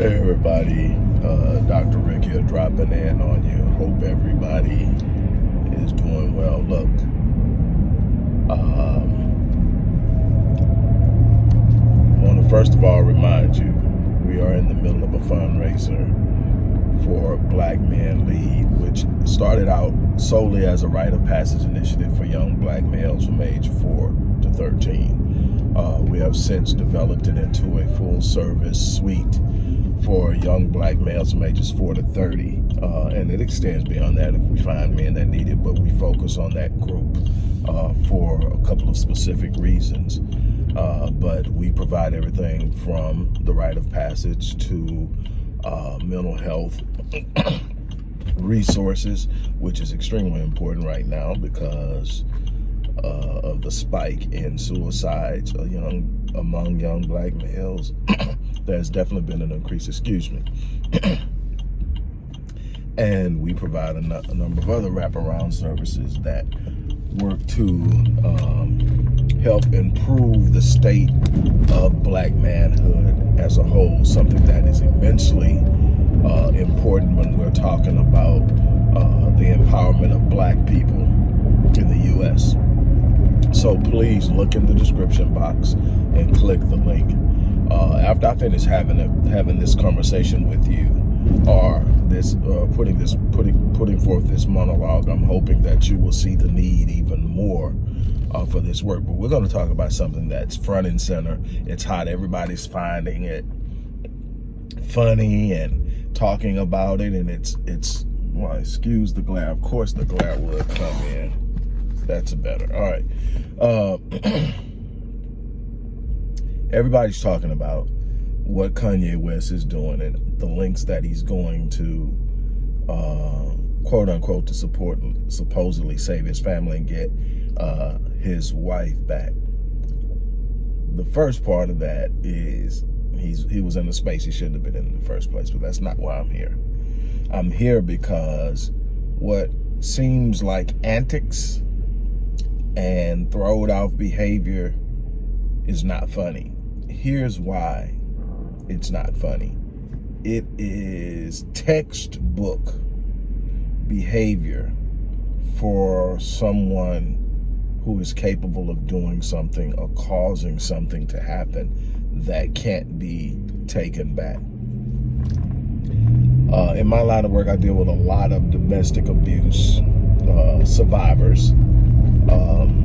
Hey everybody, uh, Dr. Rick here dropping in on you. Hope everybody is doing well. Look, um, I want to first of all remind you, we are in the middle of a fundraiser for Black Men Lead, which started out solely as a rite of passage initiative for young black males from age 4 to 13. Uh, we have since developed it into a full service suite for young black males from ages 4 to 30. Uh, and it extends beyond that if we find men that need it, but we focus on that group uh, for a couple of specific reasons. Uh, but we provide everything from the rite of passage to uh, mental health resources, which is extremely important right now because uh, of the spike in suicides young, among young black males there's definitely been an increase, excuse me. and we provide a, a, number of other wraparound services that work to um, help improve the state of black manhood as a whole, something that is immensely uh, important when we're talking about uh, the empowerment of black people in the U.S. So please look in the description box and click the link uh, after I finish having a, having this conversation with you, or this uh, putting this putting putting forth this monologue, I'm hoping that you will see the need even more uh, for this work. But we're going to talk about something that's front and center. It's hot. Everybody's finding it funny and talking about it, and it's it's well, excuse the glare. Of course, the glare would come in. That's a better. All right. Uh, everybody's talking about what Kanye West is doing and the links that he's going to, uh, quote unquote, to support, supposedly save his family and get uh, his wife back. The first part of that is he's he was in a space he shouldn't have been in, in the first place, but that's not why I'm here. I'm here because what seems like antics and throwed off behavior is not funny here's why it's not funny. It is textbook behavior for someone who is capable of doing something or causing something to happen that can't be taken back. Uh, in my line of work, I deal with a lot of domestic abuse uh, survivors. Um,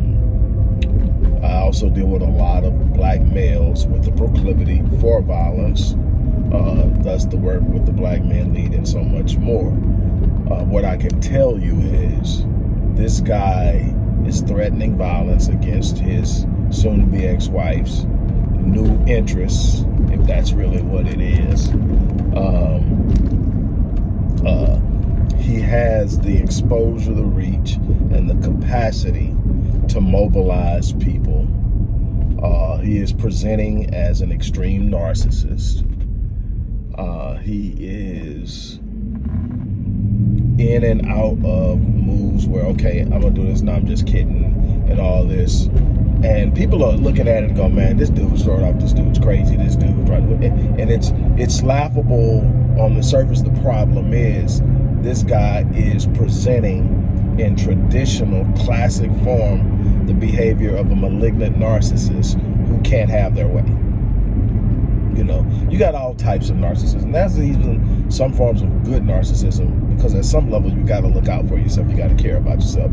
also deal with a lot of black males with the proclivity for violence, uh, thus the work with the Black Men Lead and so much more. Uh, what I can tell you is this guy is threatening violence against his soon-to-be ex-wife's new interests, if that's really what it is. Um, uh, he has the exposure, the reach, and the capacity to mobilize people. Uh, he is presenting as an extreme narcissist. Uh, he is in and out of moves where, okay, I'm gonna do this, now I'm just kidding, and all this. And people are looking at it and go, man, this dude's throwing off, this dude's crazy, this right. And it's, it's laughable on the surface. The problem is this guy is presenting in traditional classic form the behavior of a malignant narcissist who can't have their way. You know, you got all types of narcissism. That's even some forms of good narcissism because at some level you got to look out for yourself. You got to care about yourself.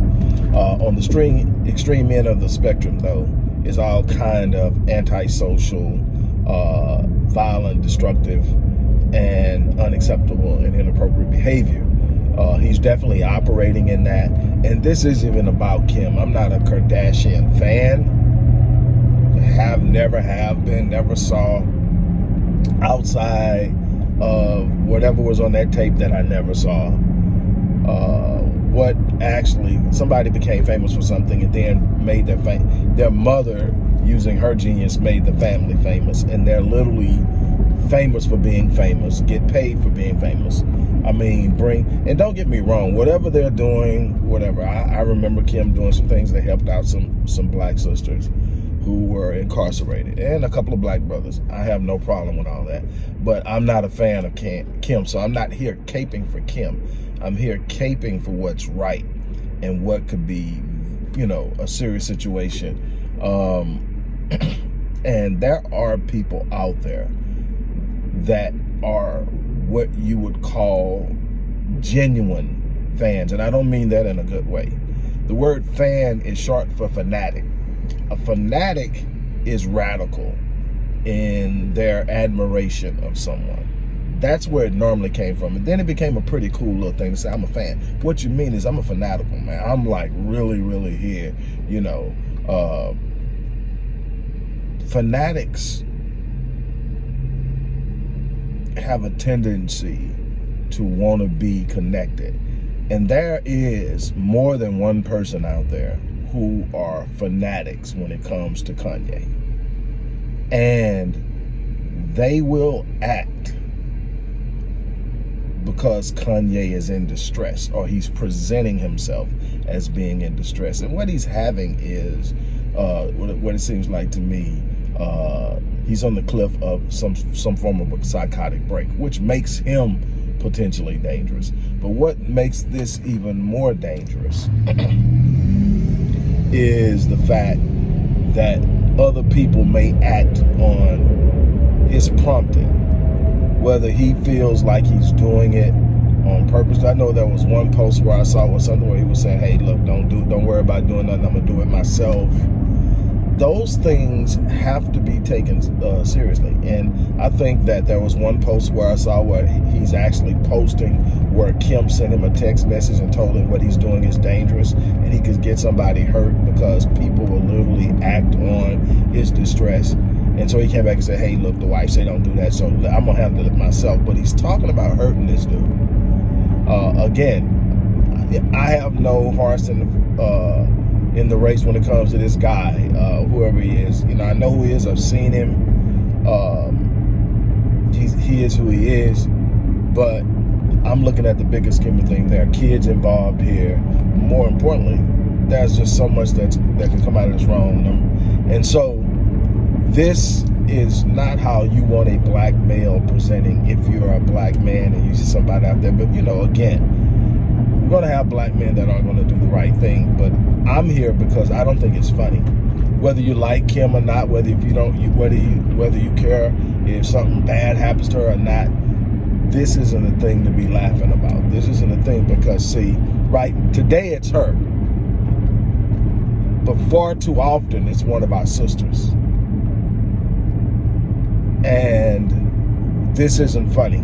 Uh, on the extreme, extreme end of the spectrum, though, is all kind of antisocial, uh, violent, destructive, and unacceptable and inappropriate behavior. Uh, he's definitely operating in that. And this isn't even about Kim. I'm not a Kardashian fan. Have never have been, never saw outside of whatever was on that tape that I never saw. Uh, what actually, somebody became famous for something and then made their. Their mother, using her genius, made the family famous. And they're literally famous for being famous, get paid for being famous. I mean, bring, and don't get me wrong, whatever they're doing, whatever. I, I remember Kim doing some things that helped out some, some black sisters. who were incarcerated and a couple of black brothers. I have no problem with all that. But I'm not a fan of Kim, Kim so I'm not here caping for Kim. I'm here caping for what's right and what could be, you know, a serious situation. Um, and there are people out there that are what you would call genuine fans. And I don't mean that in a good way. The word fan is short for fanatic. A fanatic is radical in their admiration of someone. That's where it normally came from. And then it became a pretty cool little thing to say, I'm a fan. What you mean is I'm a fanatical, man. I'm like really, really here, you know. Uh, fanatics have a tendency to want to be connected. And there is more than one person out there who are fanatics when it comes to Kanye. And they will act because Kanye is in distress or he's presenting himself as being in distress. And what he's having is, uh, what it seems like to me, uh, he's on the cliff of some some form of a psychotic break, which makes him potentially dangerous. But what makes this even more dangerous is the fact that other people may act on his prompting, whether he feels like he's doing it on purpose. I know there was one post where I saw was something where he was saying, "Hey, look, don't do, don't worry about doing nothing. I'm gonna do it myself." Those things have to be taken uh, seriously. And I think that there was one post where I saw where he's actually posting where Kim sent him a text message and told him what he's doing is dangerous and he could get somebody hurt because people will literally act on his distress. And so he came back and said, hey, look, the wife said don't do that, so I'm going to handle it myself. But he's talking about hurting this dude. Uh, again, I have no horse in the... Uh, in the race when it comes to this guy, uh, whoever he is. You know, I know who he is. I've seen him. Um, he is who he is. But I'm looking at the bigger scheme of things. There are kids involved here. More importantly, there's just so much that that can come out of this wrong. And so this is not how you want a black male presenting if you're a black man and you see somebody out there. But, you know, again, going to have black men that aren't going to do the right thing. But I'm here because I don't think it's funny. Whether you like Kim or not, whether if you don't, you, whether you whether you care if something bad happens to her or not, this isn't a thing to be laughing about. This isn't a thing because see, right today it's her, but far too often it's one of our sisters, and this isn't funny.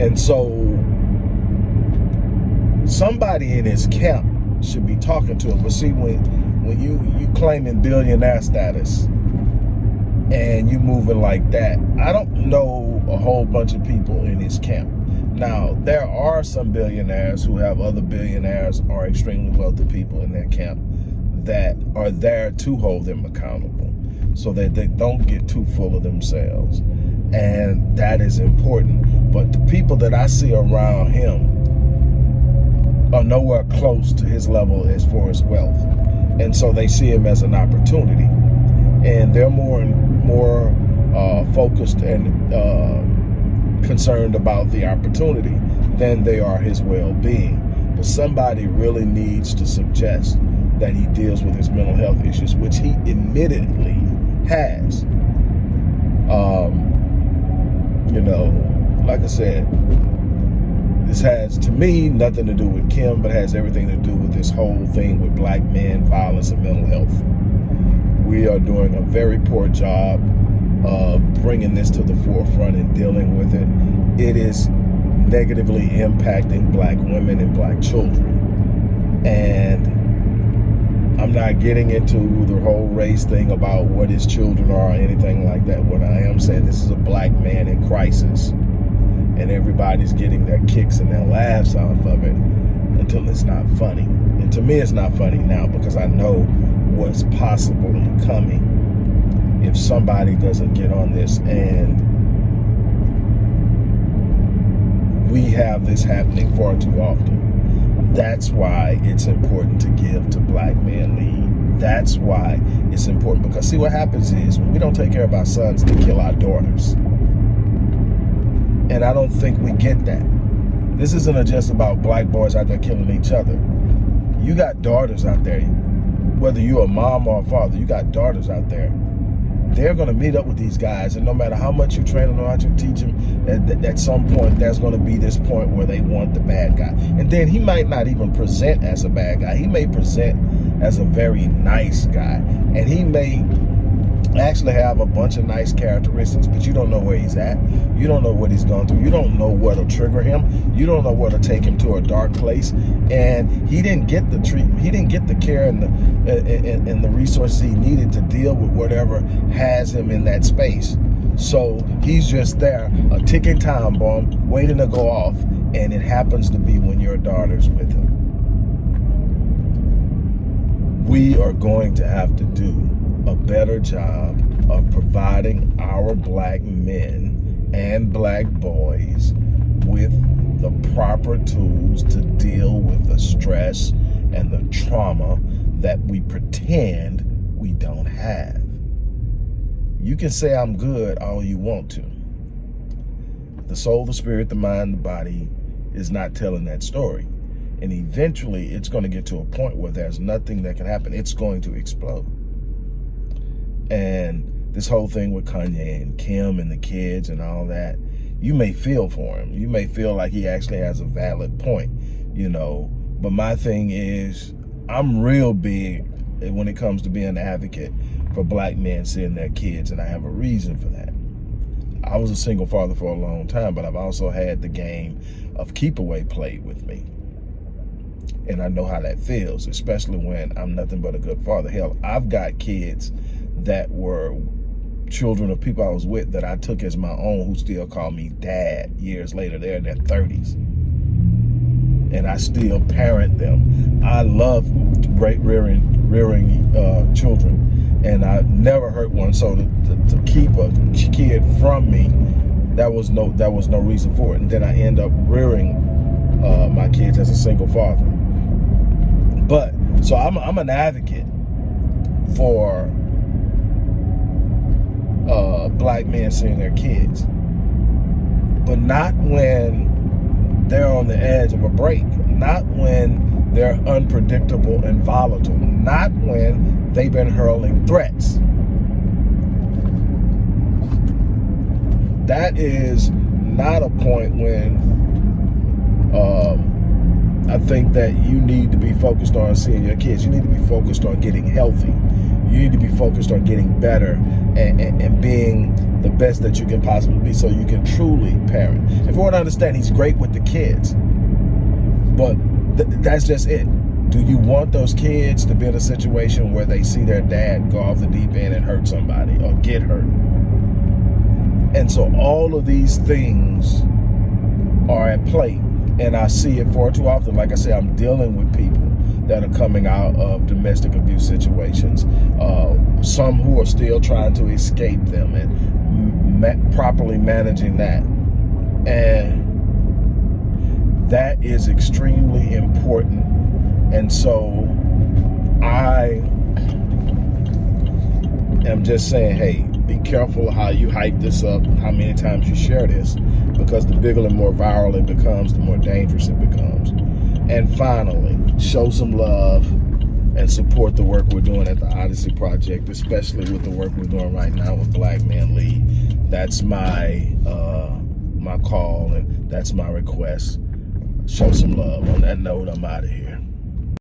And so somebody in his camp should be talking to him. But see, when when you you claiming billionaire status and you moving like that, I don't know a whole bunch of people in his camp. Now, there are some billionaires who have other billionaires or extremely wealthy people in their camp that are there to hold them accountable so that they don't get too full of themselves. And that is important. But the people that I see around him are nowhere close to his level as far as wealth. And so they see him as an opportunity. And they're more and more uh, focused and uh, concerned about the opportunity than they are his well-being. But somebody really needs to suggest that he deals with his mental health issues, which he admittedly has. Um, you know, like I said, this has, to me, nothing to do with Kim, but has everything to do with this whole thing with black men, violence, and mental health. We are doing a very poor job of bringing this to the forefront and dealing with it. It is negatively impacting black women and black children. And I'm not getting into the whole race thing about what his children are or anything like that. What I am saying, this is a black man in crisis and everybody's getting their kicks and their laughs off of it until it's not funny. And to me, it's not funny now because I know what's possibly coming if somebody doesn't get on this and we have this happening far too often. That's why it's important to give to Black Men Lead. That's why it's important because see what happens is when we don't take care of our sons they kill our daughters. And I don't think we get that. This isn't just about black boys out there killing each other. You got daughters out there, whether you're a mom or a father, you got daughters out there they're going to meet up with these guys and no matter how much you train them or how you teach them at, at some point there's going to be this point where they want the bad guy and then he might not even present as a bad guy he may present as a very nice guy and he may actually have a bunch of nice characteristics, but you don't know where he's at. You don't know what he's gone through. You don't know what'll trigger him. You don't know what'll take him to a dark place. And he didn't get the treatment. He didn't get the care and the and, and the resources he needed to deal with whatever has him in that space. So he's just there, a ticking time bomb, waiting to go off. And it happens to be when your daughter's with him. We are going to have to do a better job of providing our black men and black boys with the proper tools to deal with the stress and the trauma that we pretend we don't have. You can say I'm good all you want to. The soul, the spirit, the mind, the body is not telling that story. And eventually it's going to get to a point where there's nothing that can happen. It's going to explode. And this whole thing with Kanye and Kim and the kids and all that, you may feel for him. You may feel like he actually has a valid point, you know. But my thing is, I'm real big when it comes to being an advocate for black men seeing their kids, and I have a reason for that. I was a single father for a long time, but I've also had the game of keep away played with me. And I know how that feels, especially when I'm nothing but a good father. Hell, I've got kids that were children of people I was with that I took as my own who still call me dad years later. They're in their 30s. And I still parent them. I love rearing, rearing uh, children. And I never hurt one. So to, to, to keep a kid from me, that was no that was no reason for it. And then I end up rearing uh, my kids as a single father. But so I'm I'm an advocate for uh, black men seeing their kids. But not when they're on the edge of a break. Not when they're unpredictable and volatile. Not when they've been hurling threats. That is not a point when um, I think that you need to be focused on seeing your kids. You need to be focused on getting healthy you need to be focused on getting better and, and, and, being the best that you can possibly be so you can truly parent. If you want to understand, he's great with the kids, but th that's just it. Do you want those kids to be in a situation where they see their dad go off the deep end and hurt somebody or get hurt? And so all of these things are at play. And I see it far too often. Like I say, I'm dealing with people that are coming out of domestic abuse situations. Uh, some who are still trying to escape them and ma properly managing that. And that is extremely important. And so I am just saying, hey, be careful how you hype this up, how many times you share this, because the bigger and more viral it becomes, the more dangerous it becomes. And finally, show some love and support the work we're doing at the Odyssey Project, especially with the work we're doing right now with Black Men Lead. That's my uh, my call and that's my request. Show some love. On that note, I'm out of here.